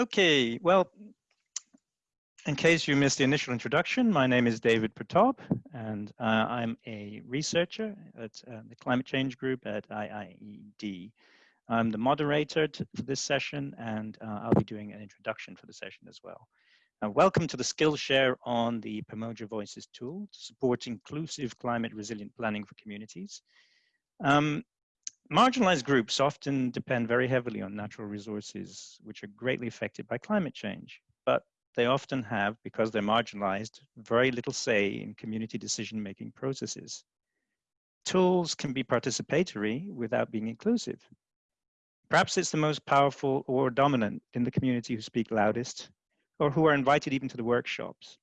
Okay, well, in case you missed the initial introduction, my name is David Pratap, and uh, I'm a researcher at uh, the Climate Change Group at IIED. I'm the moderator for this session, and uh, I'll be doing an introduction for the session as well. Uh, welcome to the Skillshare on the Pamoja Voices tool to support inclusive climate resilient planning for communities. Um, marginalized groups often depend very heavily on natural resources, which are greatly affected by climate change, but they often have, because they're marginalized, very little say in community decision-making processes. Tools can be participatory without being inclusive. Perhaps it's the most powerful or dominant in the community who speak loudest, or who are invited even to the workshops.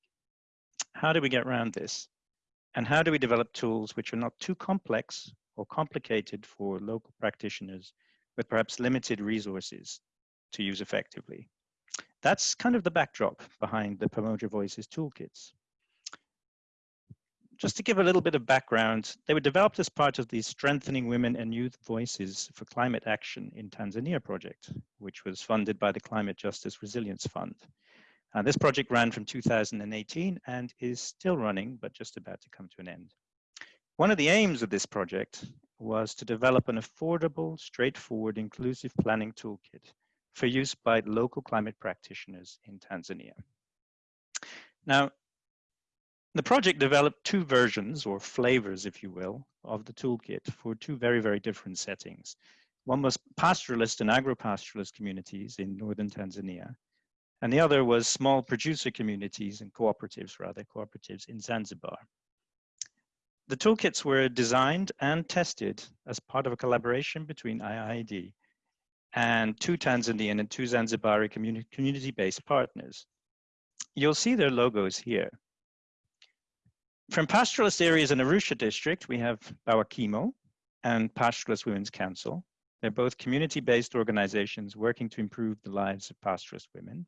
How do we get around this? And how do we develop tools which are not too complex or complicated for local practitioners with perhaps limited resources to use effectively. That's kind of the backdrop behind the Pamoja Voices toolkits. Just to give a little bit of background, they were developed as part of the Strengthening Women and Youth Voices for Climate Action in Tanzania project, which was funded by the Climate Justice Resilience Fund. And this project ran from 2018 and is still running, but just about to come to an end. One of the aims of this project was to develop an affordable, straightforward, inclusive planning toolkit for use by local climate practitioners in Tanzania. Now, the project developed two versions or flavors, if you will, of the toolkit for two very, very different settings. One was pastoralist and agro-pastoralist communities in northern Tanzania, and the other was small producer communities and cooperatives, rather, cooperatives in Zanzibar. The toolkits were designed and tested as part of a collaboration between IIED and two Tanzanian and two Zanzibari community-based partners. You'll see their logos here. From pastoralist areas in Arusha district, we have Bawakimu and Pastoralist Women's Council. They're both community-based organizations working to improve the lives of pastoralist women.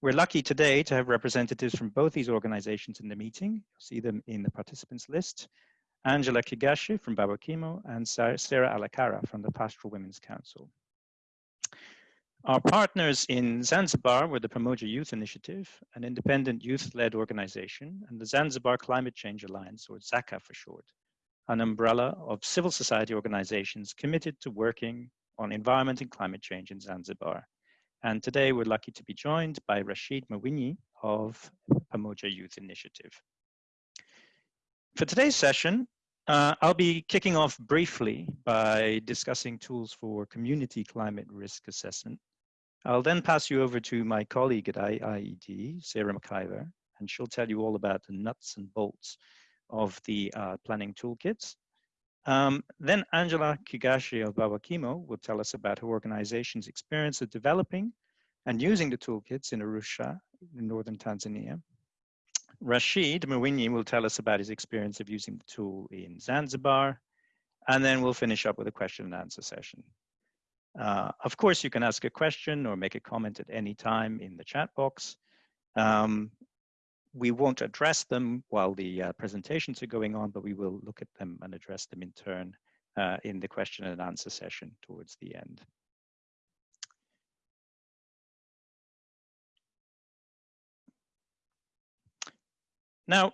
We're lucky today to have representatives from both these organizations in the meeting. You'll see them in the participants list. Angela Kigashi from Bawakimu and Sarah Alakara from the Pastoral Women's Council. Our partners in Zanzibar were the Pamoja Youth Initiative, an independent youth-led organization, and the Zanzibar Climate Change Alliance, or ZACA for short, an umbrella of civil society organizations committed to working on environment and climate change in Zanzibar. And today we're lucky to be joined by Rashid Mwinyi of Pamoja Youth Initiative. For today's session, uh, I'll be kicking off briefly by discussing tools for community climate risk assessment. I'll then pass you over to my colleague at IIED, Sarah McIver, and she'll tell you all about the nuts and bolts of the uh, planning toolkits. Um, then Angela Kigashi of Bawakimu will tell us about her organization's experience of developing and using the toolkits in Arusha in northern Tanzania. Rashid Mwinyi will tell us about his experience of using the tool in Zanzibar, and then we'll finish up with a question and answer session. Uh, of course, you can ask a question or make a comment at any time in the chat box. Um, we won't address them while the uh, presentations are going on, but we will look at them and address them in turn uh, in the question and answer session towards the end. Now,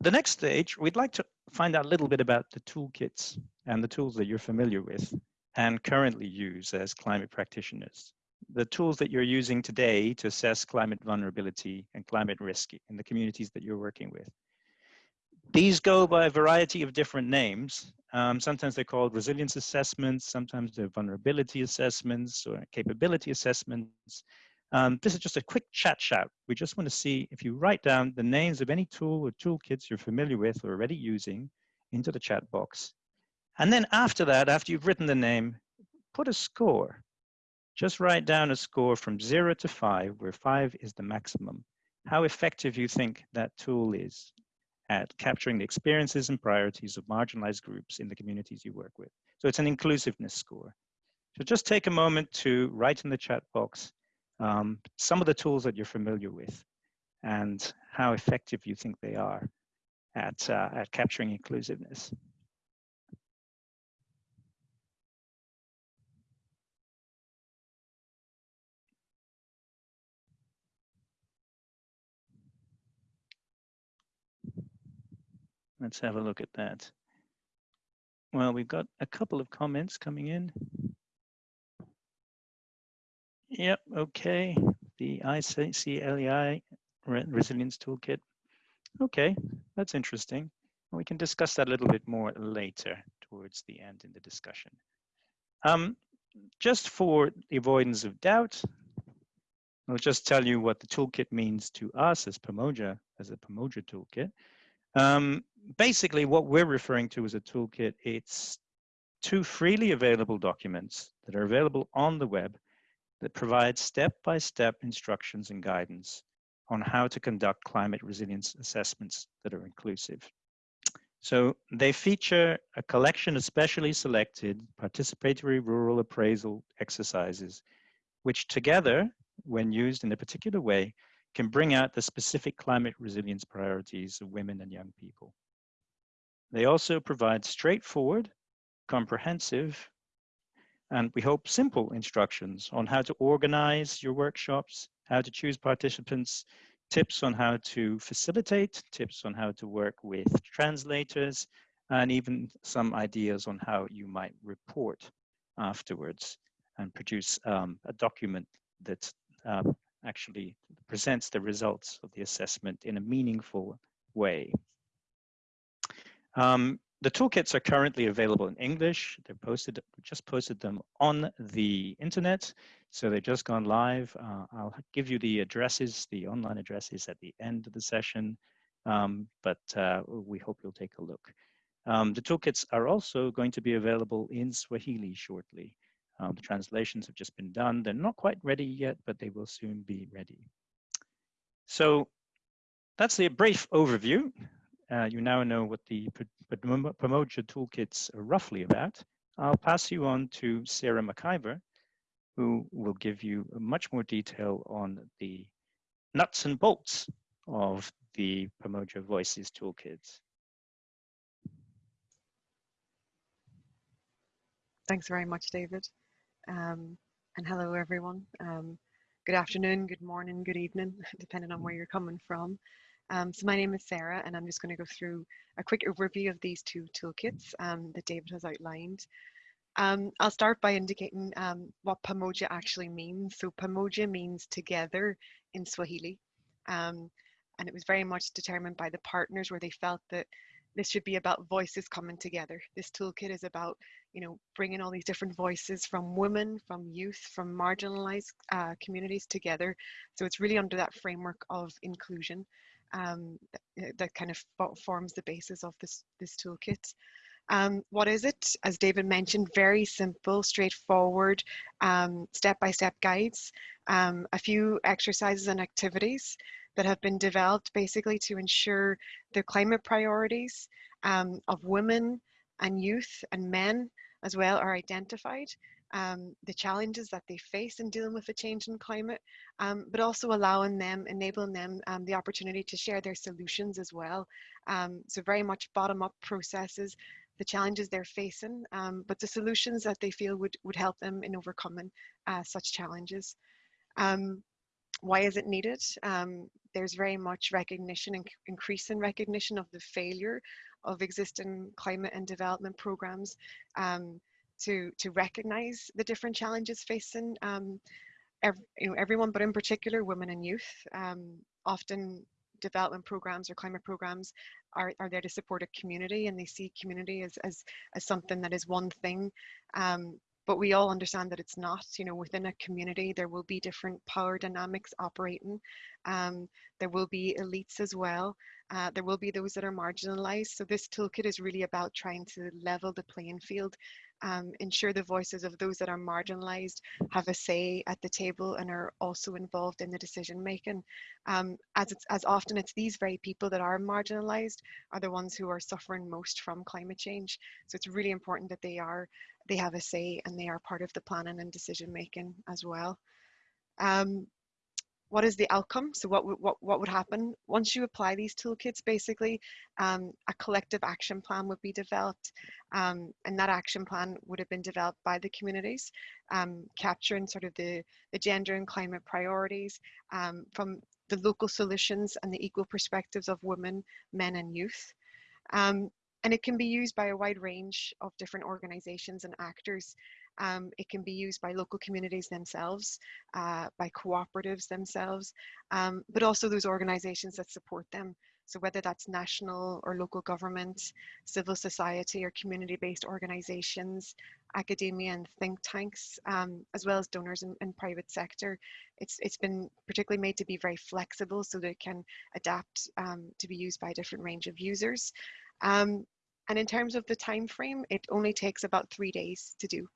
the next stage, we'd like to find out a little bit about the toolkits and the tools that you're familiar with and currently use as climate practitioners the tools that you're using today to assess climate vulnerability and climate risk in the communities that you're working with. These go by a variety of different names. Um, sometimes they're called resilience assessments, sometimes they're vulnerability assessments or capability assessments. Um, this is just a quick chat shout. We just want to see if you write down the names of any tool or toolkits you're familiar with or already using into the chat box. And then after that, after you've written the name, put a score. Just write down a score from zero to five, where five is the maximum. How effective you think that tool is at capturing the experiences and priorities of marginalized groups in the communities you work with. So it's an inclusiveness score. So just take a moment to write in the chat box um, some of the tools that you're familiar with and how effective you think they are at, uh, at capturing inclusiveness. Let's have a look at that. Well, we've got a couple of comments coming in. Yep, okay. The ICLEI Resilience Toolkit. Okay, that's interesting. We can discuss that a little bit more later towards the end in the discussion. Um, just for the avoidance of doubt, I'll just tell you what the toolkit means to us as Pamoja, as a Pamoja toolkit. Um, basically, what we're referring to as a toolkit, it's two freely available documents that are available on the web that provide step-by-step -step instructions and guidance on how to conduct climate resilience assessments that are inclusive. So they feature a collection of specially selected participatory rural appraisal exercises, which together, when used in a particular way, can bring out the specific climate resilience priorities of women and young people. They also provide straightforward, comprehensive, and we hope simple instructions on how to organize your workshops, how to choose participants, tips on how to facilitate, tips on how to work with translators, and even some ideas on how you might report afterwards and produce um, a document that uh, actually presents the results of the assessment in a meaningful way. Um, the toolkits are currently available in English. They're posted, just posted them on the internet. So they've just gone live. Uh, I'll give you the addresses, the online addresses at the end of the session, um, but uh, we hope you'll take a look. Um, the toolkits are also going to be available in Swahili shortly. Um, the translations have just been done. They're not quite ready yet, but they will soon be ready. So that's a brief overview. Uh, you now know what the Pamoja toolkits are roughly about. I'll pass you on to Sarah McIver, who will give you much more detail on the nuts and bolts of the Pamoja Voices toolkits. Thanks very much, David. Um, and hello, everyone. Um, good afternoon, good morning, good evening, depending on where you're coming from. Um, so my name is Sarah and I'm just going to go through a quick overview of these two toolkits um, that David has outlined. Um, I'll start by indicating um, what Pamoja actually means. So Pamoja means together in Swahili. And it was very much determined by the partners where they felt that this should be about voices coming together. This toolkit is about, you know, bringing all these different voices from women, from youth, from marginalized uh, communities together. So it's really under that framework of inclusion um, that, that, kind of forms the basis of this, this toolkit. Um, what is it? As David mentioned, very simple, straightforward, um, step-by-step -step guides, um, a few exercises and activities that have been developed basically to ensure the climate priorities um, of women and youth and men as well are identified um, the challenges that they face in dealing with the change in climate, um, but also allowing them, enabling them um, the opportunity to share their solutions as well. Um, so very much bottom up processes, the challenges they're facing, um, but the solutions that they feel would, would help them in overcoming uh, such challenges. Um, why is it needed? there's very much recognition and increase in recognition of the failure of existing climate and development programs um, to to recognize the different challenges facing um, every, you know everyone, but in particular women and youth. Um, often development programs or climate programs are, are there to support a community and they see community as, as, as something that is one thing um, but we all understand that it's not you know within a community there will be different power dynamics operating um, there will be elites as well uh, there will be those that are marginalized so this toolkit is really about trying to level the playing field um, ensure the voices of those that are marginalized have a say at the table and are also involved in the decision making. Um, as, it's, as often it's these very people that are marginalized are the ones who are suffering most from climate change. So it's really important that they are, they have a say and they are part of the planning and decision making as well. Um, what is the outcome? So what, what, what would happen? Once you apply these toolkits, basically, um, a collective action plan would be developed. Um, and that action plan would have been developed by the communities, um, capturing sort of the, the gender and climate priorities um, from the local solutions and the equal perspectives of women, men and youth. Um, and it can be used by a wide range of different organizations and actors. Um, it can be used by local communities themselves, uh, by cooperatives themselves, um, but also those organizations that support them. So whether that's national or local government, civil society or community-based organizations, academia and think tanks, um, as well as donors and, private sector, it's, it's been particularly made to be very flexible so that it can adapt um, to be used by a different range of users. Um, and in terms of the time frame, it only takes about three days to do.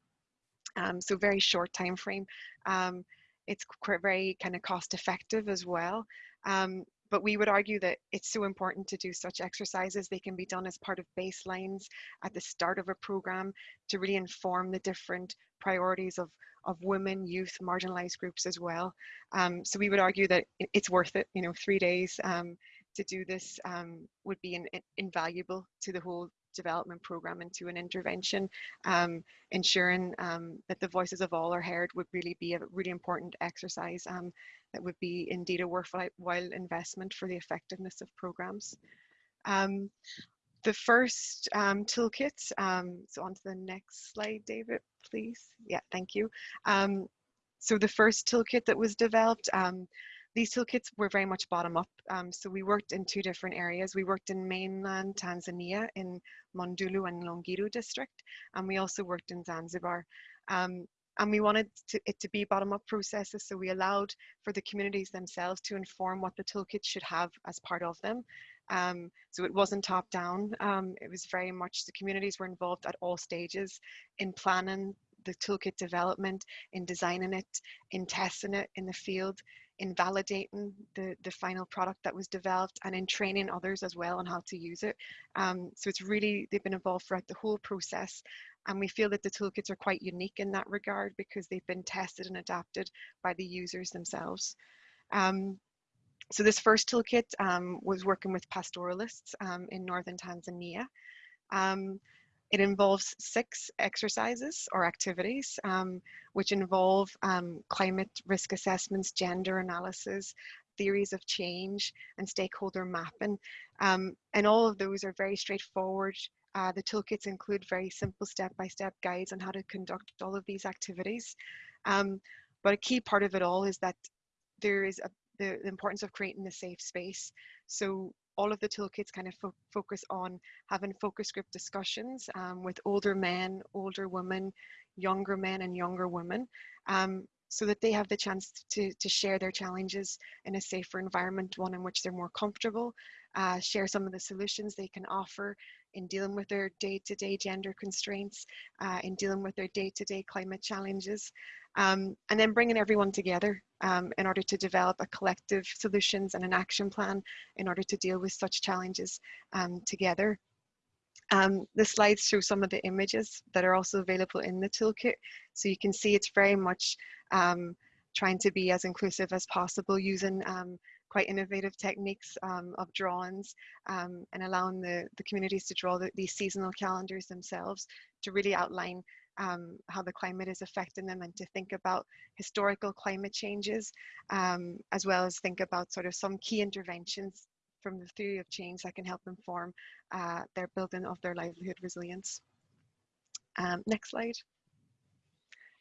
Um, so very short time frame. Um, it's very kind of cost effective as well. Um, but we would argue that it's so important to do such exercises. They can be done as part of baselines at the start of a program to really inform the different priorities of, of women, youth, marginalized groups as well. Um, so we would argue that it's worth it, you know, three days um, to do this um, would be in, in, invaluable to the whole development program and to an intervention, um, ensuring um, that the voices of all are heard would really be a really important exercise um, that would be indeed a worthwhile investment for the effectiveness of programs. Um, the first toolkit, so on to the next slide, David, please. Yeah, thank you. so the first toolkit that was developed, these toolkits were very much bottom up. Um, so we worked in two different areas. We worked in mainland Tanzania in Monduli and Longido district, and we also worked in Zanzibar. Um, and we wanted to, it to be bottom up processes, so we allowed for the communities themselves to inform what the toolkit should have as part of them. Um, so it wasn't top down. Um, it was very much the communities were involved at all stages in planning the toolkit development, in designing it, in testing it in the field, in validating the, the final product that was developed and in training others as well on how to use it. Um, so it's really, they've been involved throughout the whole process. And we feel that the toolkits are quite unique in that regard because they've been tested and adapted by the users themselves. Um, so this first toolkit um, was working with pastoralists um, in northern Tanzania. Um, it involves six exercises or activities, um, which involve um, climate risk assessments, gender analysis, theories of change, and stakeholder mapping. Um, and all of those are very straightforward. Uh, the toolkits include very simple step-by-step -step guides on how to conduct all of these activities. Um, but a key part of it all is that there is a, the, the importance of creating a safe space. So all of the toolkits kind of fo focus on having focus group discussions um, with older men, older women, younger men and younger women, um, so that they have the chance to, to share their challenges in a safer environment, one in which they're more comfortable, uh, share some of the solutions they can offer in dealing with their day-to-day gender constraints, uh, in dealing with their day-to-day -day climate challenges, um, and then bringing everyone together um, in order to develop a collective solutions and an action plan in order to deal with such challenges um, together. Um, the slides show some of the images that are also available in the toolkit. So you can see it's very much um, trying to be as inclusive as possible using um, quite innovative techniques um, of drawings and allowing the, the communities to draw the, these seasonal calendars themselves to really outline um, how the climate is affecting them and to think about historical climate changes, um, as well as think about sort of some key interventions from the theory of change that can help inform uh, their building of their livelihood resilience. Um, next slide.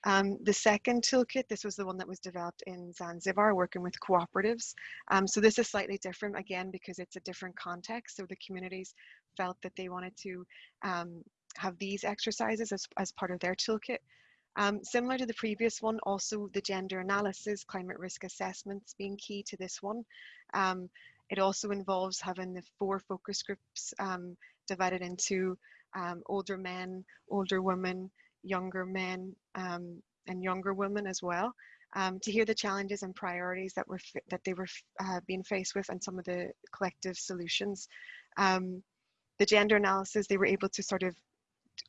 Um, the second toolkit, this was the one that was developed in Zanzibar, working with cooperatives. Um, so this is slightly different, again, because it's a different context. So the communities felt that they wanted to um, have these exercises as, as part of their toolkit. Um, similar to the previous one, also the gender analysis, climate risk assessments being key to this one. Um, it also involves having the four focus groups um, divided into um, older men, older women, younger men, um, and younger women as well. Um, to hear the challenges and priorities that were that they were uh, being faced with and some of the collective solutions. the gender analysis, they were able to sort of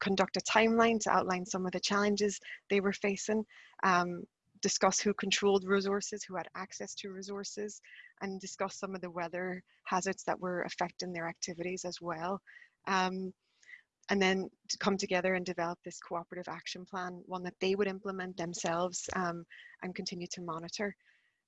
conduct a timeline to outline some of the challenges they were facing, um, discuss who controlled resources, who had access to resources, and discuss some of the weather hazards that were affecting their activities as well. Um, and then to come together and develop this cooperative action plan, one that they would implement themselves um, and continue to monitor.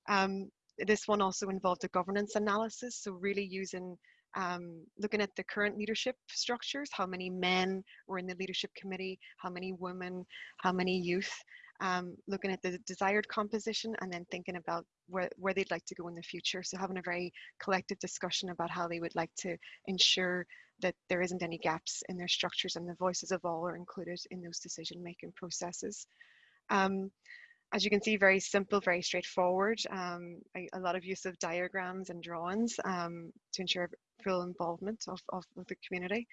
Um, this one also involved a governance analysis, so really using um, looking at the current leadership structures, how many men were in the leadership committee, how many women, how many youth, um, looking at the desired composition and then thinking about where, where they'd like to go in the future. So having a very collective discussion about how they would like to ensure that there isn't any gaps in their structures and the voices of all are included in those decision making processes. Um, as you can see, very simple, very straightforward. Um, a, a, lot of use of diagrams and drawings um, to ensure full involvement of, of, the community.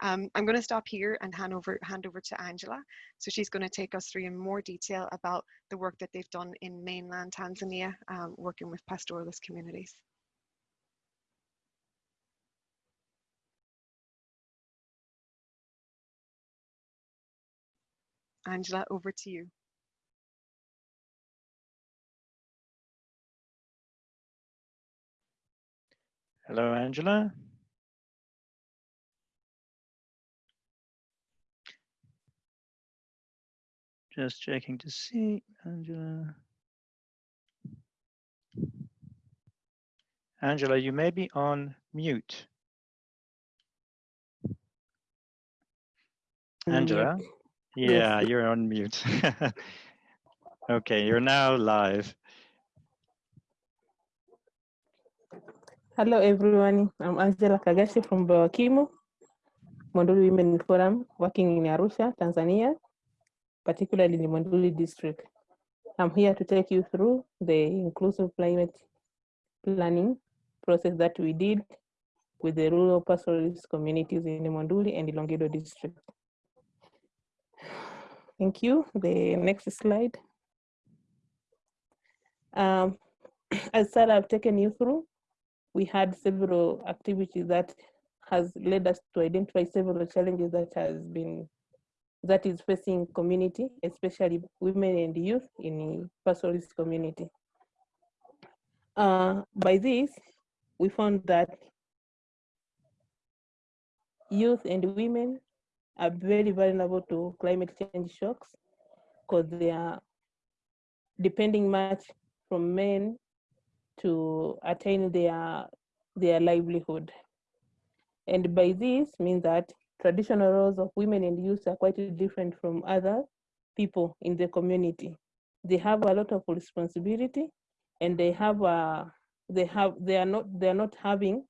Um, I'm going to stop here and hand over, hand over to Angela. So she's going to take us through in more detail about the work that they've done in mainland Tanzania, um, working with pastoralist communities. Angela, over to you. Hello, Angela. Just checking to see, Angela. Angela, you may be on mute. Angela? Yeah, you're on mute. okay, you're now live. Hello, everyone. I'm Angela Kagashi from Bawakimu, Monduli Women Forum, working in Arusha, Tanzania, particularly in the Monduli district. I'm here to take you through the inclusive climate planning process that we did with the rural pastoralist communities in the Monduli and the Longido district. Thank you. The next slide. Um, as Sarah have taken you through, we had several activities that has led us to identify several challenges that has been that is facing community, especially women and youth in pastoralist community. Uh, by this, we found that youth and women are very vulnerable to climate change shocks because they are depending much from men to attain their their livelihood. And by this means that traditional roles of women and youth are quite different from other people in the community. They have a lot of responsibility and they have a they have they are not they are not having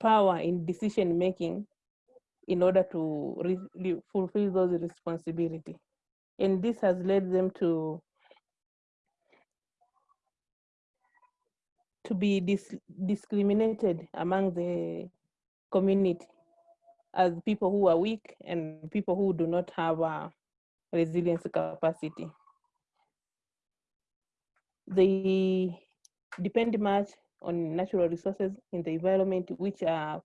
power in decision making in order to fulfill those responsibility. And this has led them to to be dis discriminated among the community as people who are weak and people who do not have a resilience capacity. They depend much on natural resources in the environment which are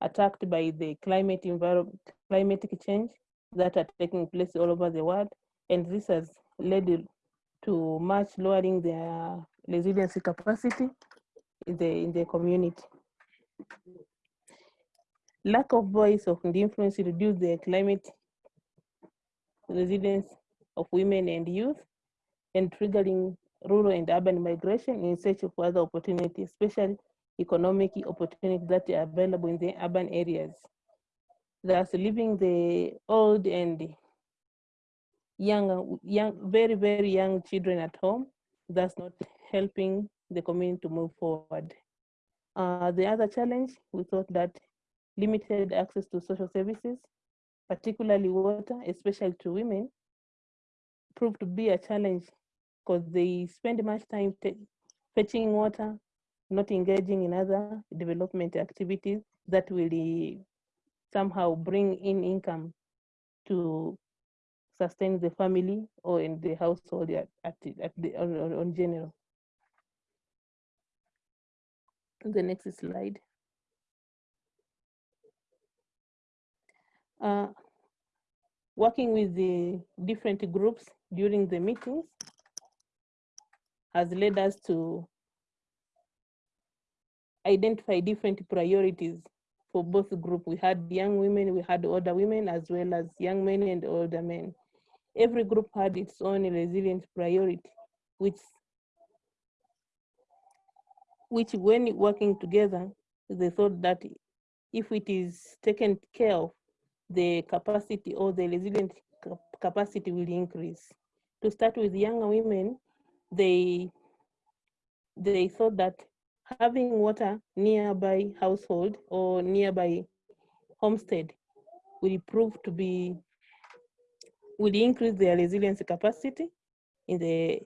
attacked by the climate environment, climatic change that are taking place all over the world. And this has led to much lowering their resiliency capacity in the, in the community. Lack of voice of the influence reduce the climate resilience of women and youth and triggering rural and urban migration in search of other opportunities, especially economic opportunities that are available in the urban areas. Thus, leaving the old and young, young, very, very young children at home, thus not helping the community to move forward. Uh, the other challenge, we thought that limited access to social services, particularly water, especially to women, proved to be a challenge because they spend much time fetching water, not engaging in other development activities that will somehow bring in income to sustain the family or in the household at, at, at the, on, on general. The next slide. Uh, working with the different groups during the meetings has led us to identify different priorities for both groups. We had young women, we had older women, as well as young men and older men. Every group had its own resilient priority, which which when working together, they thought that if it is taken care of, the capacity or the resilient capacity will increase. To start with younger women, they they thought that having water nearby household or nearby homestead will prove to be will increase their resilience capacity in the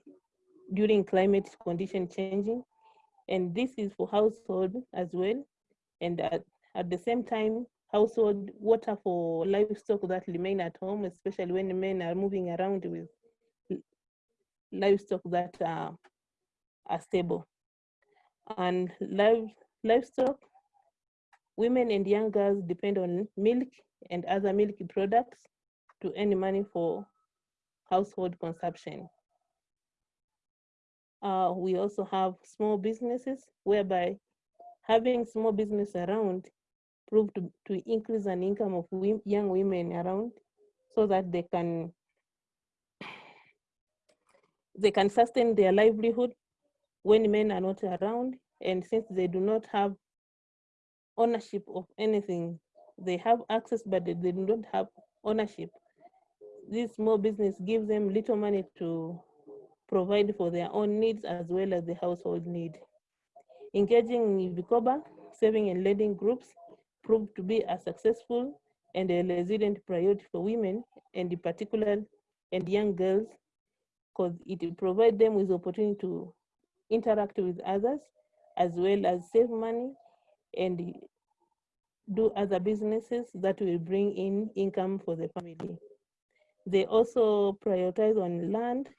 during climate condition changing and this is for household as well and at, at the same time household water for livestock that remain at home especially when men are moving around with livestock that are, are stable and live, livestock women and young girls depend on milk and other milk products to earn money for household consumption. Uh, we also have small businesses whereby having small business around proved to, to increase an income of young women around so that they can they can sustain their livelihood when men are not around. And since they do not have ownership of anything they have access but they, they don't have ownership. This small business gives them little money to provide for their own needs as well as the household need engaging in vikoba saving and lending groups proved to be a successful and a resilient priority for women and in particular and young girls because it provides them with opportunity to interact with others as well as save money and do other businesses that will bring in income for the family. They also prioritize on land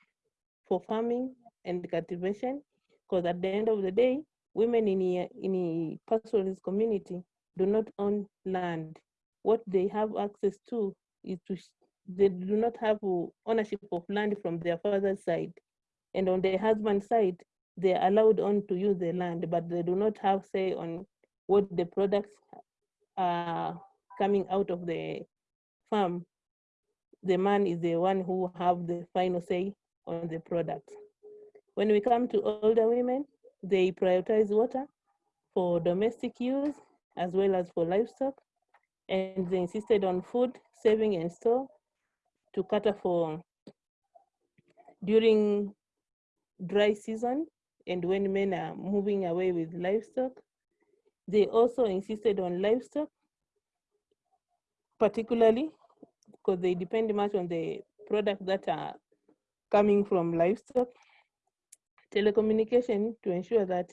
for farming and cultivation, because at the end of the day, women in a, in a pastoralist community do not own land. What they have access to is to, they do not have ownership of land from their father's side. And on their husband's side, they're allowed on to use the land, but they do not have say on what the products are coming out of the farm. The man is the one who have the final say on the product. When we come to older women, they prioritize water for domestic use as well as for livestock, and they insisted on food, saving and store to cater for during dry season and when men are moving away with livestock. They also insisted on livestock, particularly because they depend much on the products that are coming from livestock. Telecommunication to ensure that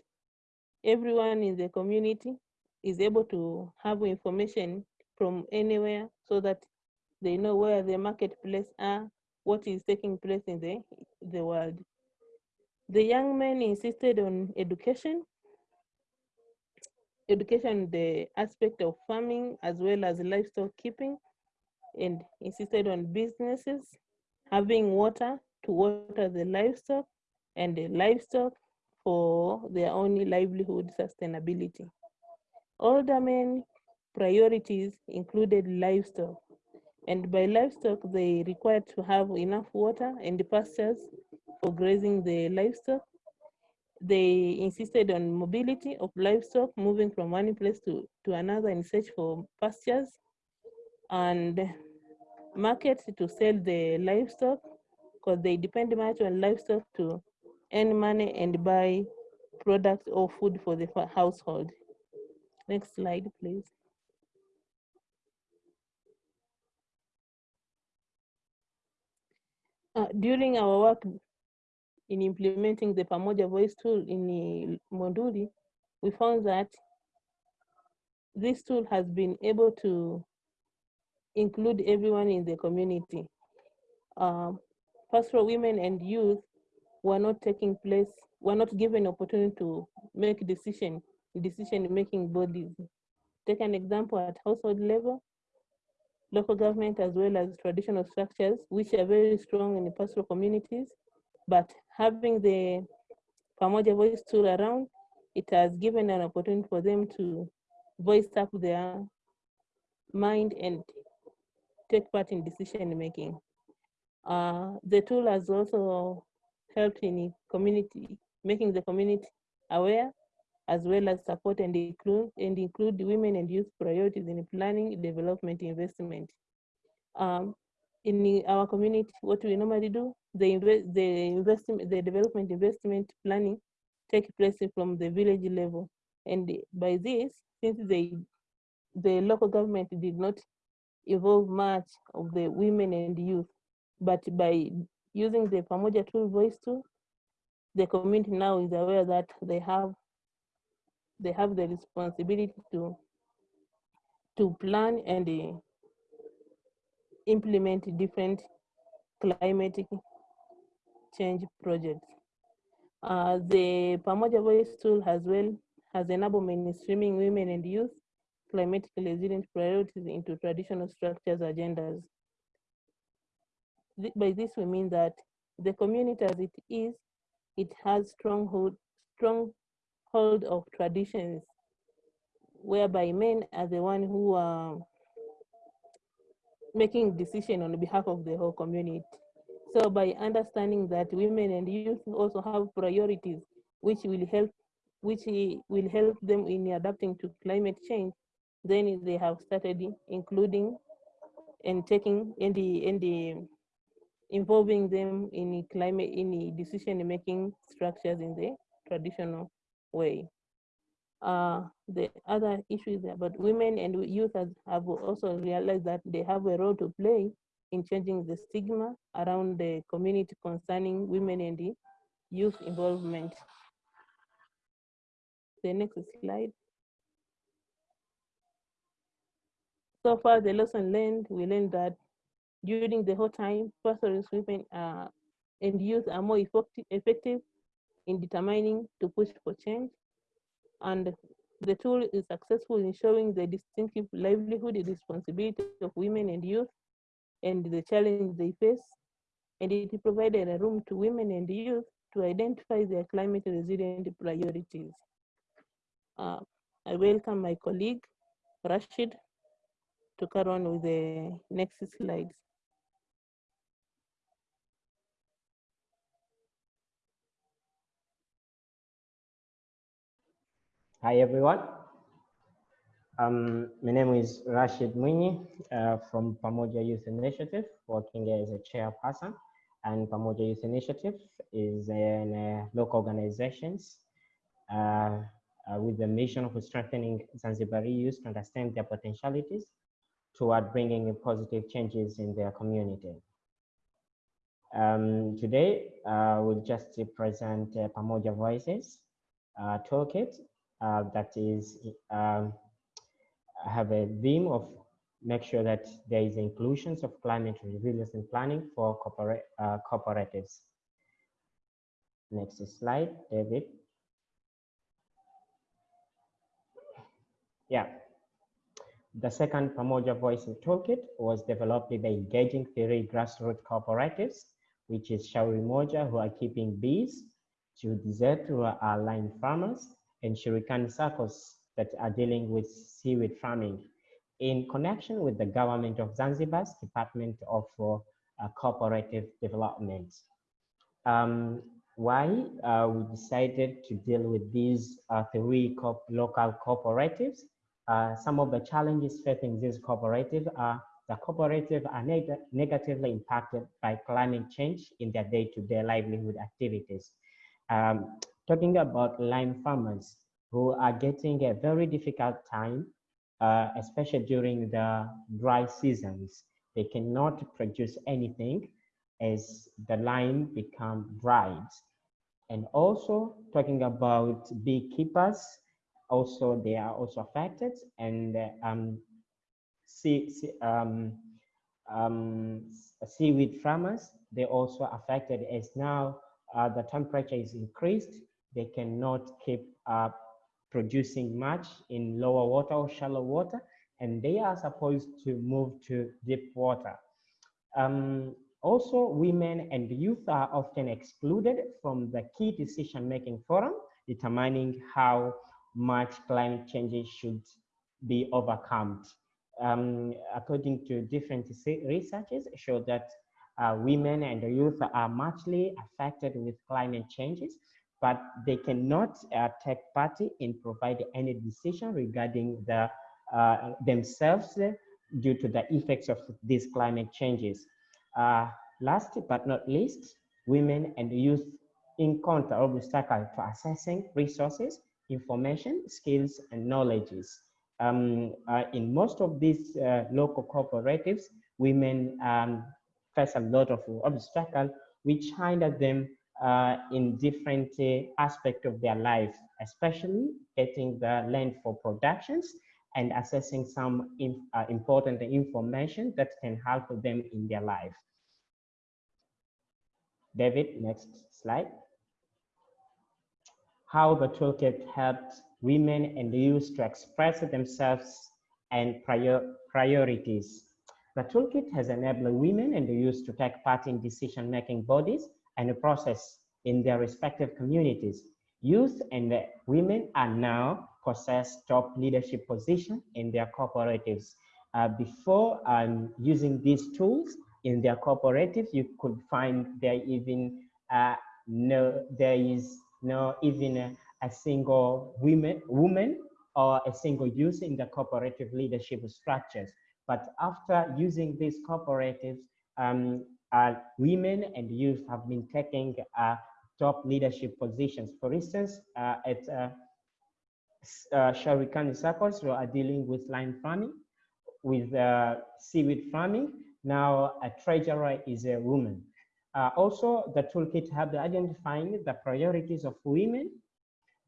everyone in the community is able to have information from anywhere so that they know where the marketplace are, what is taking place in the, the world. The young men insisted on education, education the aspect of farming as well as livestock keeping, and insisted on businesses, having water to water the livestock, and the livestock for their own livelihood sustainability. Older men priorities included livestock, and by livestock, they required to have enough water and pastures for grazing the livestock. They insisted on mobility of livestock, moving from one place to, to another in search for pastures and market to sell the livestock because they depend much on livestock to earn money and buy products or food for the household. Next slide, please. Uh, during our work in implementing the Pamoja Voice tool in Monduli, we found that this tool has been able to include everyone in the community. Um, pastoral women and youth were not taking place, were not given opportunity to make decision, decision-making bodies. Take an example at household level, local government as well as traditional structures, which are very strong in the pastoral communities, but having the Pamoja voice tool around, it has given an opportunity for them to voice up their mind and take part in decision making. Uh, the tool has also helped in community, making the community aware as well as support and include, and include women and youth priorities in planning, development, investment. Um, in our community, what we normally do, the, invest, the investment, the development investment planning take place from the village level. And by this, since they, the local government did not involve much of the women and youth, but by using the Pamoja tool voice tool, the community now is aware that they have they have the responsibility to to plan and uh, implement different climatic change projects. Uh, the Pamoja Voice tool as well has enabled mainstreaming women and youth climatically resilient priorities into traditional structures agendas. By this we mean that the community as it is, it has strong hold, strong hold of traditions whereby men are the one who are making decision on behalf of the whole community. So by understanding that women and youth also have priorities which will help which will help them in adapting to climate change, then they have started including and taking in the in the involving them in climate in decision making structures in the traditional way. Uh, the other issue is about women and youth has, have also realized that they have a role to play in changing the stigma around the community concerning women and the youth involvement. The next slide. So far, the lesson learned, we learned that during the whole time, pastoralist women uh, and youth are more effective, effective in determining to push for change. And the tool is successful in showing the distinctive livelihood and responsibility of women and youth and the challenge they face. And it provided a room to women and youth to identify their climate resilient priorities. Uh, I welcome my colleague, Rashid, to carry on with the next slides. Hi, everyone. Um, my name is Rashid Mwinyi uh, from Pamoja Youth Initiative, working as a chairperson. And Pamoja Youth Initiative is an uh, local organizations uh, uh with the mission of strengthening Zanzibari youth to understand their potentialities toward bringing positive changes in their community. Um, today, uh, we'll just present uh, Pamoja Voices toolkit uh, that is um, have a theme of make sure that there is inclusions of climate resilience and planning for uh, cooperatives. Next slide, David. Yeah. The second Pamoja Voicing Toolkit was developed by engaging three grassroots cooperatives, which is Shauri Moja, who are keeping bees, to Desert, who are lime farmers, and Shirikan circles that are dealing with seaweed farming in connection with the government of Zanzibar's Department of uh, Cooperative Development. Um, why uh, we decided to deal with these uh, three co local cooperatives. Uh, some of the challenges facing these cooperatives are the cooperatives are neg negatively impacted by climate change in their day-to-day -day livelihood activities. Um, talking about lime farmers who are getting a very difficult time, uh, especially during the dry seasons. They cannot produce anything as the lime become dried. And also talking about beekeepers, also they are also affected and um, sea, um, um, seaweed farmers, they also affected as now uh, the temperature is increased, they cannot keep producing much in lower water or shallow water, and they are supposed to move to deep water. Um, also, women and youth are often excluded from the key decision-making forum, determining how much climate change should be overcome. Um, according to different researches, show that uh, women and youth are muchly affected with climate changes, but they cannot uh, take part in providing any decision regarding the, uh, themselves due to the effects of these climate changes. Uh, last but not least, women and youth encounter obstacles to accessing resources, information, skills, and knowledges. Um, uh, in most of these uh, local cooperatives, women um, face a lot of obstacles which hinder them uh, in different uh, aspects of their life, especially getting the land for productions and assessing some in, uh, important information that can help them in their life. David, next slide. How the toolkit helped women and youth to express themselves and prior, priorities. The toolkit has enabled women and youth to take part in decision-making bodies and the process in their respective communities. Youth and women are now possess top leadership position in their cooperatives. Uh, before um, using these tools in their cooperatives, you could find there even uh, no, there is no even a, a single women, woman or a single youth in the cooperative leadership structures. But after using these cooperatives, um, uh, women and youth have been taking uh, top leadership positions. For instance, uh, at uh, uh, Sharikani circles, we are dealing with lime farming, with uh, seaweed farming. Now a treasurer is a woman. Uh, also, the toolkit helped identifying the priorities of women,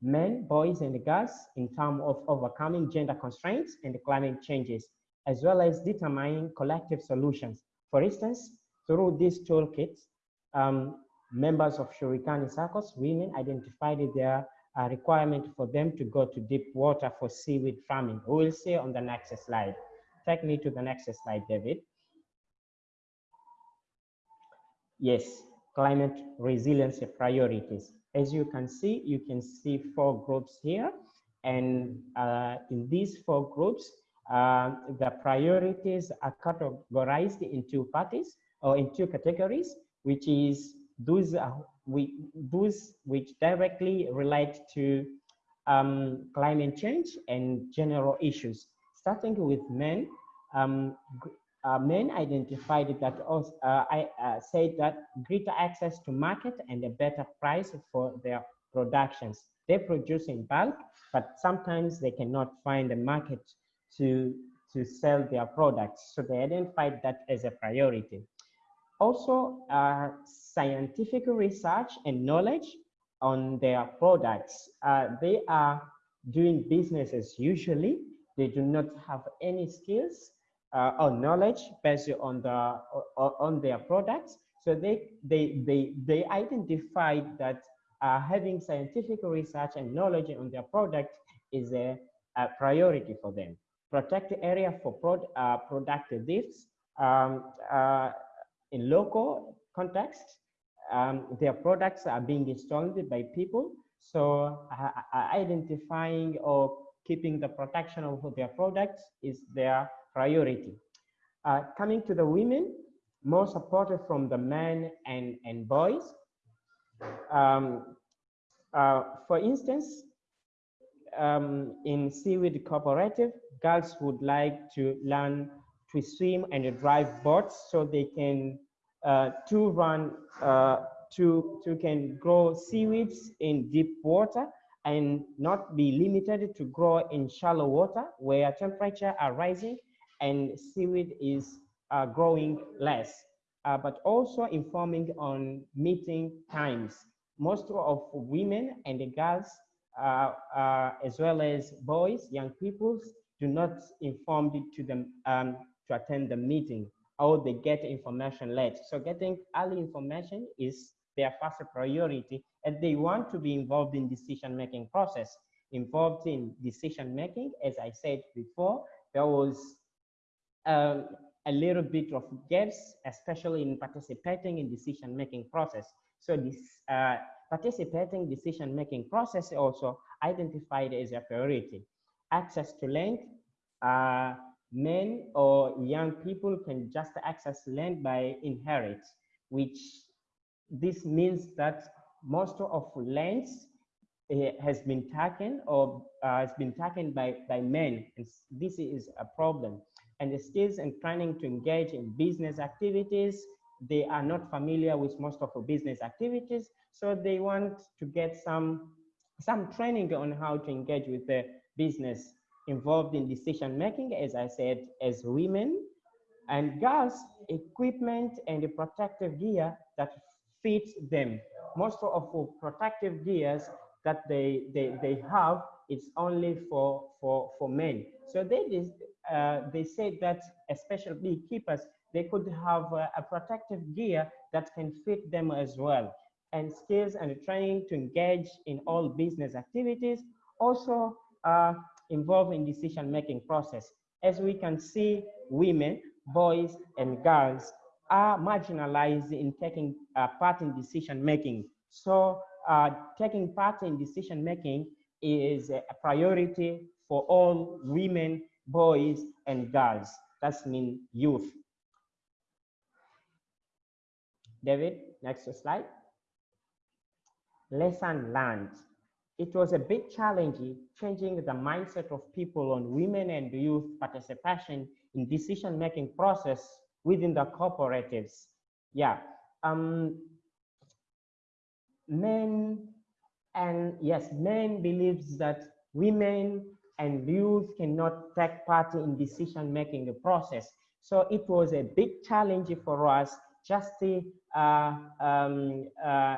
men, boys, and girls in terms of overcoming gender constraints and climate changes, as well as determining collective solutions. For instance, through this toolkit, um, members of Shurikani circles, women identified their uh, requirement for them to go to deep water for seaweed farming. We will see on the next slide. Take me to the next slide, David. Yes, climate resilience priorities. As you can see, you can see four groups here. And uh, in these four groups, uh, the priorities are categorized in two parties or in two categories, which is those, are, we, those which directly relate to um, climate change and general issues. Starting with men, um, uh, men identified that also, uh, I uh, said that greater access to market and a better price for their productions. They produce in bulk, but sometimes they cannot find a market to, to sell their products. So they identified that as a priority. Also, uh, scientific research and knowledge on their products. Uh, they are doing businesses usually. They do not have any skills uh, or knowledge based on the on their products. So they they they they identified that uh, having scientific research and knowledge on their product is a, a priority for them. Protect the area for prod, uh, product thefts. Um, uh, in local context, um, their products are being installed by people. So uh, uh, identifying or keeping the protection of their products is their priority. Uh, coming to the women, more supported from the men and, and boys. Um, uh, for instance, um, in Seaweed Cooperative, girls would like to learn to swim and to drive boats so they can uh, to run uh, to to can grow seaweeds in deep water and not be limited to grow in shallow water where temperature are rising and seaweed is uh, growing less uh, but also informing on meeting times. Most of women and the girls uh, uh, as well as boys young people do not inform to them um, to attend the meeting or they get information late. So getting early information is their first priority and they want to be involved in decision-making process. Involved in decision-making, as I said before, there was um, a little bit of gaps, especially in participating in decision-making process. So this uh, participating decision-making process also identified as a priority. Access to land, uh, men or young people can just access land by inherit, which this means that most of lands uh, has been taken or uh, has been taken by, by men. And this is a problem. And the skills and training to engage in business activities, they are not familiar with most of the business activities. So they want to get some, some training on how to engage with the business involved in decision making, as I said, as women and girls, equipment and protective gear that fits them. Most of the protective gears that they, they, they have, it's only for, for, for men. So they, uh, they said that especially beekeepers, they could have a, a protective gear that can fit them as well. And skills and training to engage in all business activities also uh, involved in decision-making process. As we can see, women, boys, and girls are marginalized in taking uh, part in decision-making. So uh, taking part in decision-making is a priority for all women, boys, and girls. That's mean youth. David, next slide. Lesson learned it was a bit challenging changing the mindset of people on women and youth participation in decision-making process within the cooperatives. Yeah, um, men and yes, men believes that women and youth cannot take part in decision-making process. So it was a big challenge for us just uh, um, uh,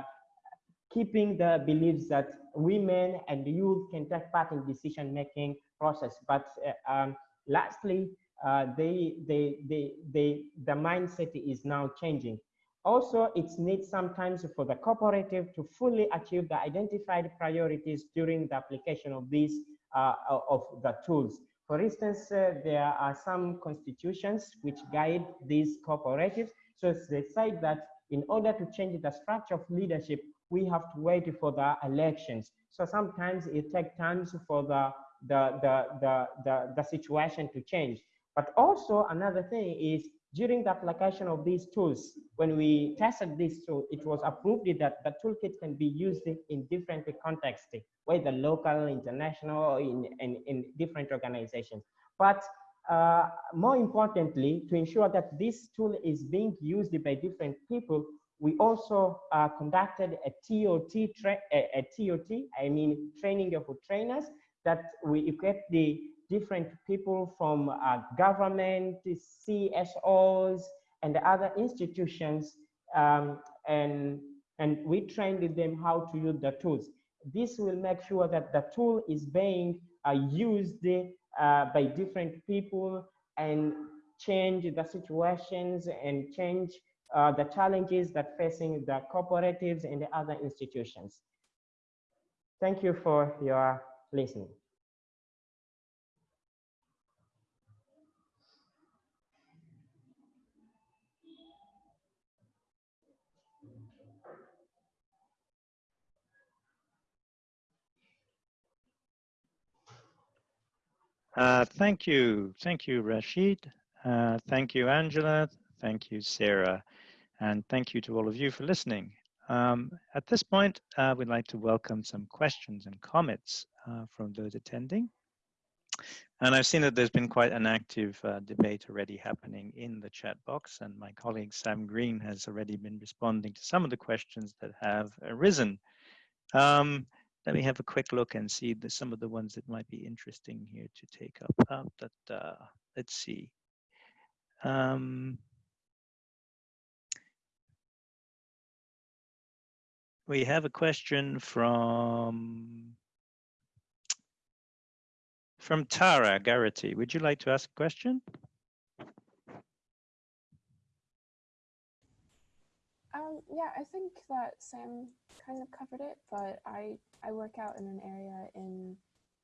keeping the beliefs that women and youth can take part in decision making process. But uh, um, lastly, uh, they, they, they, they, the mindset is now changing. Also, it's needs sometimes for the cooperative to fully achieve the identified priorities during the application of these uh, of the tools. For instance, uh, there are some constitutions which guide these cooperatives. So they say that in order to change the structure of leadership, we have to wait for the elections. So sometimes it takes time for the, the, the, the, the, the situation to change. But also another thing is during the application of these tools, when we tested this tool, it was approved that the toolkit can be used in different contexts, whether local, international, in, in, in different organizations. But uh, more importantly, to ensure that this tool is being used by different people, we also uh, conducted a TOT, a, TOT, I mean training of trainers that we equipped the different people from uh, government, CSOs, and other institutions, um, and, and we trained them how to use the tools. This will make sure that the tool is being uh, used uh, by different people and change the situations and change uh, the challenges that facing the cooperatives and the other institutions. Thank you for your listening. Uh, thank you. Thank you, Rashid. Uh, thank you, Angela. Thank you, Sarah. And thank you to all of you for listening. Um, at this point, uh, we'd like to welcome some questions and comments uh, from those attending. And I've seen that there's been quite an active uh, debate already happening in the chat box, and my colleague Sam Green has already been responding to some of the questions that have arisen. Um, let me have a quick look and see the, some of the ones that might be interesting here to take up. Uh, uh, let's see. Um, we have a question from from Tara Garrity. Would you like to ask a question? Um, yeah, I think that Sam kind of covered it, but I, I work out in an area in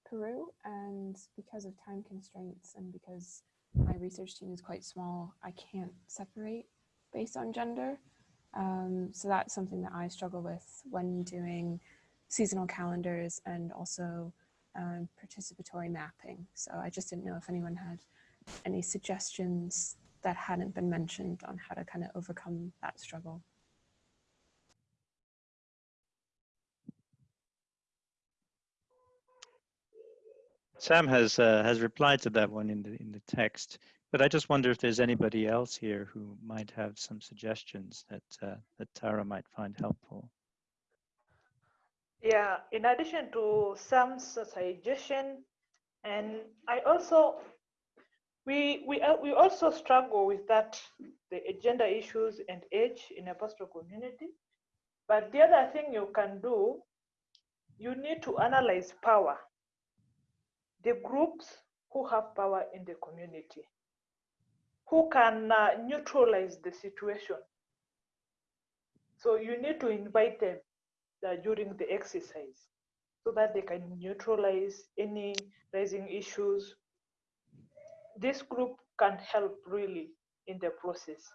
Peru and because of time constraints and because my research team is quite small, I can't separate based on gender. Um, so that's something that I struggle with when doing seasonal calendars and also um, participatory mapping. So I just didn't know if anyone had any suggestions that hadn't been mentioned on how to kind of overcome that struggle. Sam has uh, has replied to that one in the in the text but I just wonder if there's anybody else here who might have some suggestions that uh, that Tara might find helpful. Yeah, in addition to Sam's suggestion, and I also we we uh, we also struggle with that the gender issues and age in a pastoral community. But the other thing you can do, you need to analyze power. The groups who have power in the community, who can uh, neutralize the situation. So you need to invite them uh, during the exercise so that they can neutralize any rising issues. This group can help really in the process.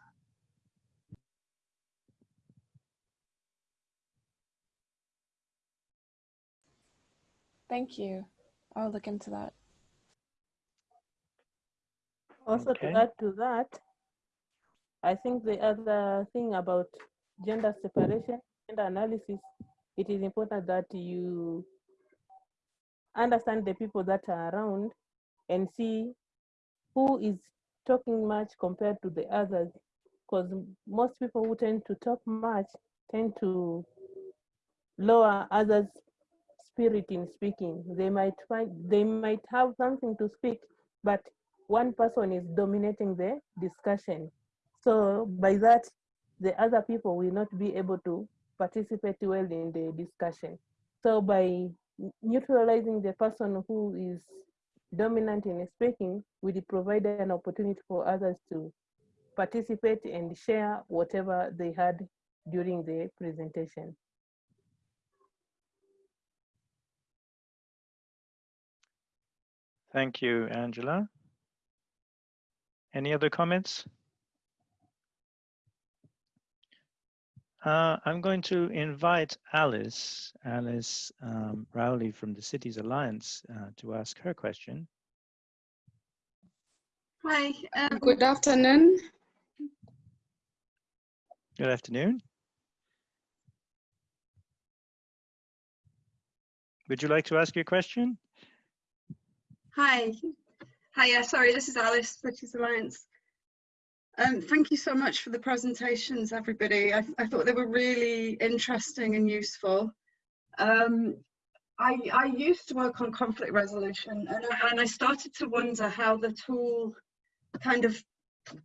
Thank you. I'll look into that. Also Okay. to add to that, I think the other thing about gender separation, gender analysis, it is important that you understand the people that are around and see who is talking much compared to the others. Because most people who tend to talk much tend to lower others' spirit in speaking. They might find they might have something to speak, but one person is dominating the discussion. So by that, the other people will not be able to participate well in the discussion. So by neutralizing the person who is dominant in speaking, we provide an opportunity for others to participate and share whatever they had during the presentation. Thank you, Angela. Any other comments? Uh, I'm going to invite Alice, Alice um, Rowley from the Cities Alliance uh, to ask her question. Hi. Um, Good afternoon. Good afternoon. Would you like to ask your question? hi. Hi. Yeah. Sorry. This is Alice, British Alliance. Um, thank you so much for the presentations, everybody. I, I thought they were really interesting and useful. Um, I, I used to work on conflict resolution, and, I- and I started to wonder how the tool kind of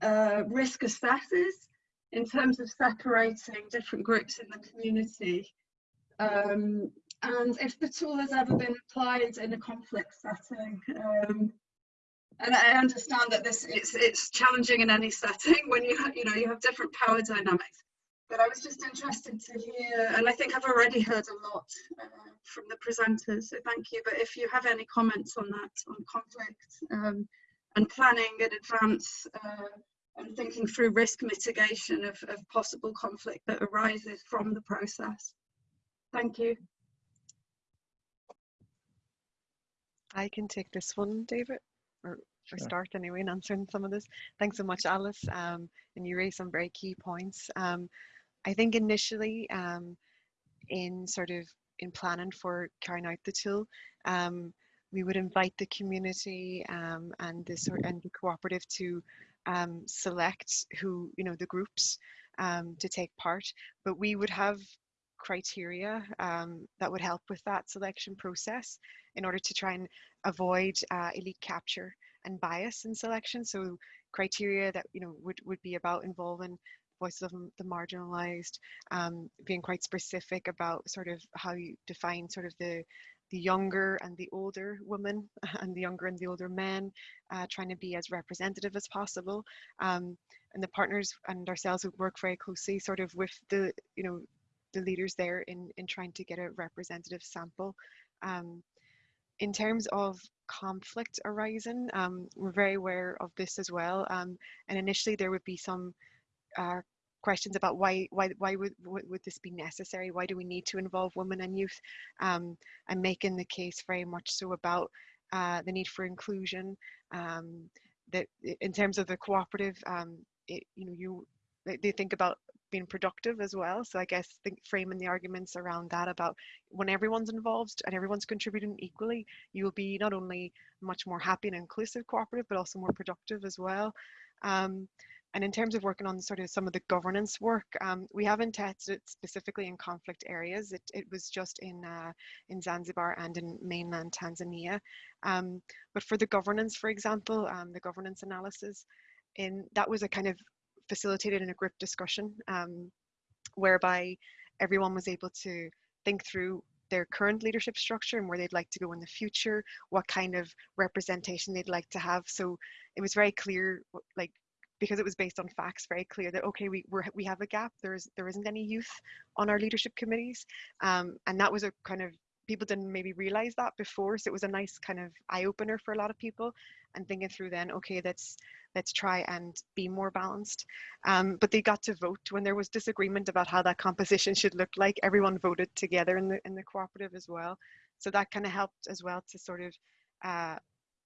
uh, risk assesses in terms of separating different groups in the community. Um, and if the tool has ever been applied in a conflict setting. And I understand that this it's it's challenging in any setting when you ha- you know you have different power dynamics. But I was just interested to hear, and I think I've already heard a lot uh, from the presenters, so thank you. But if you have any comments on that, on conflict um, and planning in advance uh, and thinking through risk mitigation of, of possible conflict that arises from the process. Thank you. I can take this one, David, or, or start anyway in answering some of this. Thanks so much, Alice. Um, and you raised some very key points. Um, I think initially, um, in sort of in planning for carrying out the tool, um, we would invite the community um, and the sort and the cooperative to um, select who you know the groups um, to take part, but we would have criteria um, that would help with that selection process in order to try and avoid uh, elite capture and bias in selection. So criteria that you know would, would be about involving voices of the marginalized, um, being quite specific about sort of how you define sort of the the younger and the older women and the younger and the older men, uh, trying to be as representative as possible. Um, and the partners and ourselves would work very closely sort of with the, you know, the leaders there in, in trying to get a representative sample. Um, in terms of conflict arising, um, we're very aware of this as well. Um, and initially there would be some uh, questions about why why why would would this be necessary? Why do we need to involve women and youth? Um, and making the case very much so about uh, the need for inclusion. Um, that in terms of the cooperative, um, it, you know, you they think about being productive as well. So I guess think framing the arguments around that about when everyone's involved and everyone's contributing equally, you will be not only much more happy and inclusive cooperative, but also more productive as well. Um, and in terms of working on sort of some of the governance work, um, we haven't tested it specifically in conflict areas. It, it was just in, uh, in Zanzibar and in mainland Tanzania. Um, but for the governance, for example, um, the governance analysis, in that was a kind of facilitated in a group discussion um, whereby everyone was able to think through their current leadership structure and where they'd like to go in the future, what kind of representation they'd like to have. So it was very clear, like because it was based on facts, very clear that okay, we we we have a gap. There's there isn't any youth on our leadership committees, um, and that was a kind of people didn't maybe realize that before. So it was a nice kind of eye opener for a lot of people, and thinking through then okay, let's let's try and be more balanced. Um, but they got to vote when there was disagreement about how that composition should look like. Everyone voted together in the in the cooperative as well. So that kind of helped as well to sort of uh,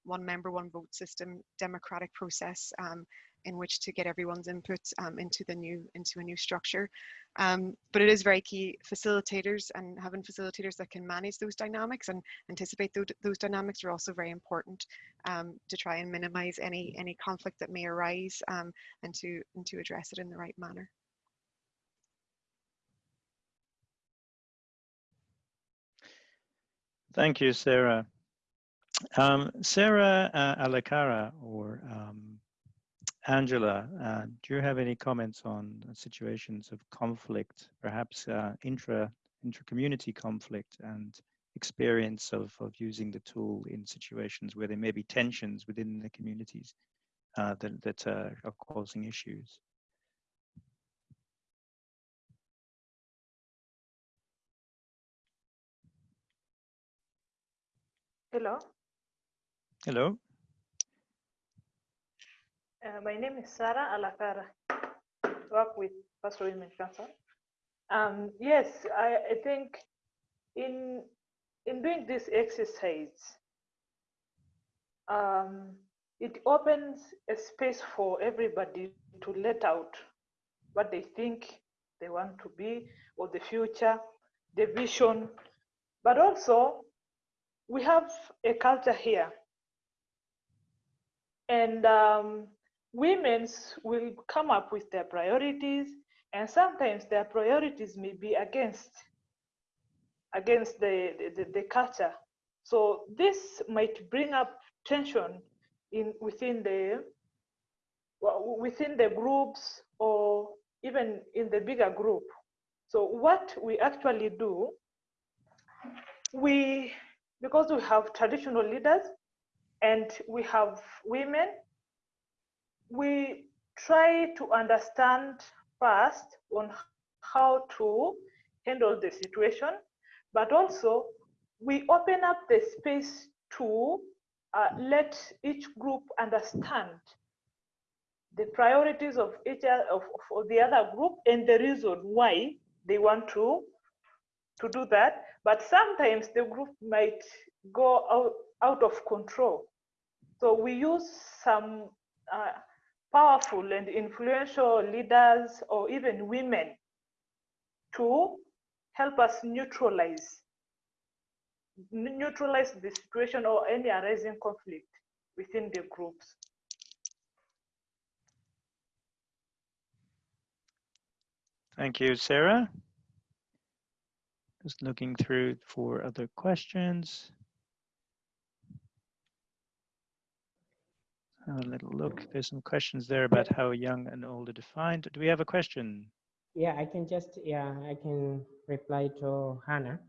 one member, one vote system, democratic process um, in which to get everyone's input um, into the new into a new structure. Um, but it is very key facilitators and having facilitators that can manage those dynamics and anticipate those, those dynamics are also very important um, to try and minimize any any conflict that may arise um, and to and to address it in the right manner. Thank you, Sarah. Um, Sarah uh, Alakara or um, Angela, uh, do you have any comments on situations of conflict, perhaps uh, intra intra-community conflict and experience of, of using the tool in situations where there may be tensions within the communities uh, that, that uh, are causing issues? Hello. Hello. Uh, my name is Sarah Alakara. Work with Pastoral Women Council. Um, yes, I, I, think in in doing this exercise, um, it opens a space for everybody to let out what they think they want to be or the future, the vision. But also, we have a culture here. And um, women's will come up with their priorities and sometimes their priorities may be against against the, the, the culture. So this might bring up tension in within the within the groups or even in the bigger group. So what we actually do we because we have traditional leaders and we have women we try to understand first on how to handle the situation, but also we open up the space to uh, let each group understand the priorities of each of, of the other group and the reason why they want to to do that. But sometimes the group might go out, out of control. So we use some uh, powerful and influential leaders or even women to help us neutralize neutralize the situation or any arising conflict within the groups. Thank you, Sarah. Just looking through for other questions. Have a little look. There's some questions there about how young and old are defined. Do we have a question? Yeah, I can just, yeah, I can reply to Hannah.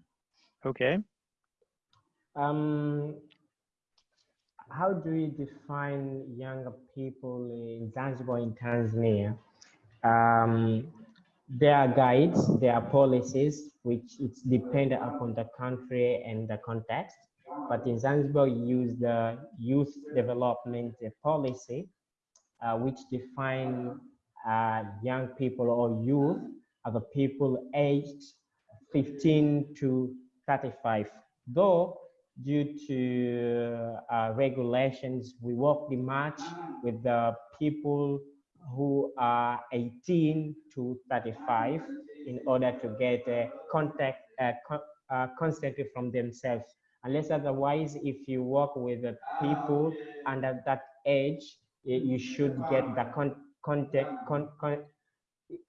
Okay. Um, how do you define younger people in Zanzibar in Tanzania? Um, there are guides, there are policies, which it's dependent upon the country and the context. But in Zanzibar, we use the youth development policy, uh, which define uh, young people or youth are the people aged 15 to 35. Though due to uh, regulations, we work the much with the people who are 18 to 35 in order to get contact uh, con uh, constantly from themselves. Unless otherwise, if you work with the people under that age, you should get the con contact, con con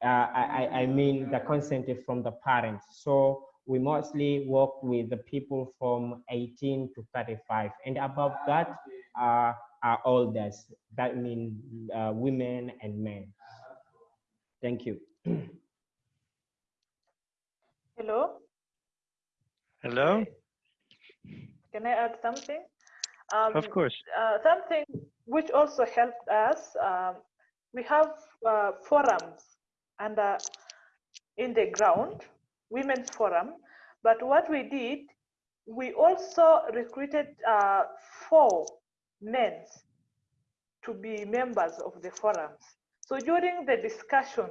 uh, I, I mean the consent from the parents. So we mostly work with the people from 18 to 35 and above that uh, are elders. That means uh, women and men. Thank you. Hello. Hello. Can I add something? Um, of course. Uh, something which also helped us. Um, we have uh, forums and in the ground, women's forum. But what we did, we also recruited uh, four men to be members of the forums. So during the discussion,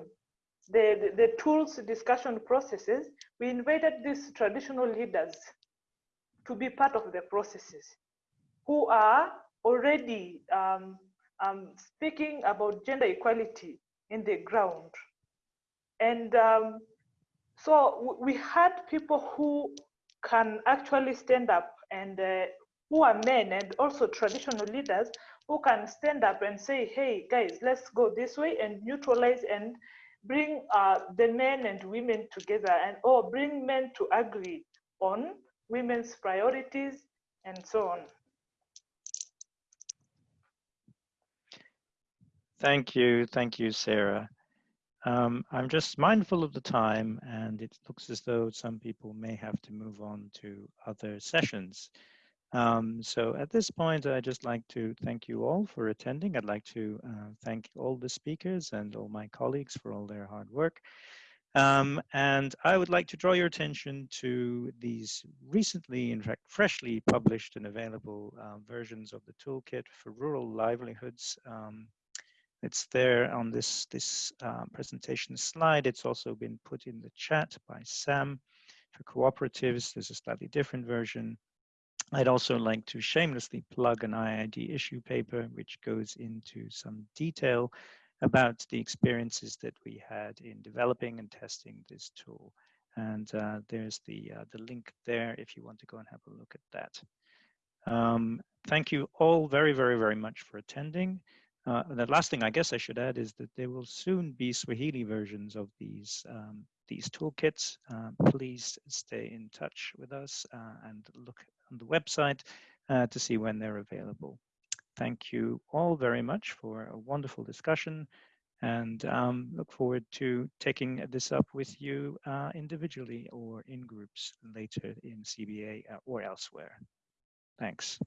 the, the, the tools discussion processes, we invited these traditional leaders to be part of the processes who are already um, um, speaking about gender equality in the ground. And um, so we had people who can actually stand up and uh, who are men and also traditional leaders who can stand up and say, hey, guys, let's go this way and neutralize and bring uh, the men and women together and or bring men to agree on women's priorities and so on. Thank you. Thank you, Sarah. Um, I'm just mindful of the time and it looks as though some people may have to move on to other sessions. Um, so at this point, I'd just like to thank you all for attending. I'd like to uh, thank all the speakers and all my colleagues for all their hard work. Um, and I would like to draw your attention to these recently, in fact, freshly published and available uh, versions of the toolkit for rural livelihoods. Um, it's there on this, this uh, presentation slide. It's also been put in the chat by Sam. For cooperatives, there's a slightly different version. I'd also like to shamelessly plug an IIED issue paper, which goes into some detail about the experiences that we had in developing and testing this tool. And uh, there's the, uh, the link there if you want to go and have a look at that. Um, thank you all very, very, very much for attending. Uh, the last thing I guess I should add is that there will soon be Swahili versions of these um, these toolkits. Uh, please stay in touch with us uh, and look on the website uh, to see when they're available. Thank you all very much for a wonderful discussion and um, look forward to taking this up with you uh, individually or in groups later in CBA uh, or elsewhere. Thanks.